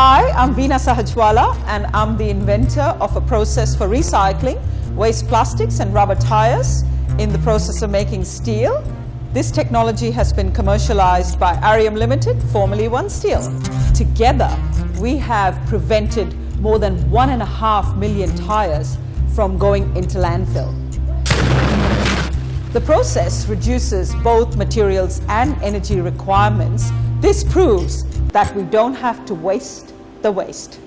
Hi, I'm Veena Sahajwalla and I'm the inventor of a process for recycling waste plastics and rubber tires in the process of making steel. This technology has been commercialized by Arrium Limited, formerly OneSteel. Together, we have prevented more than one and a half million tires from going into landfill. The process reduces both materials and energy requirements. This proves that we don't have to waste the waste.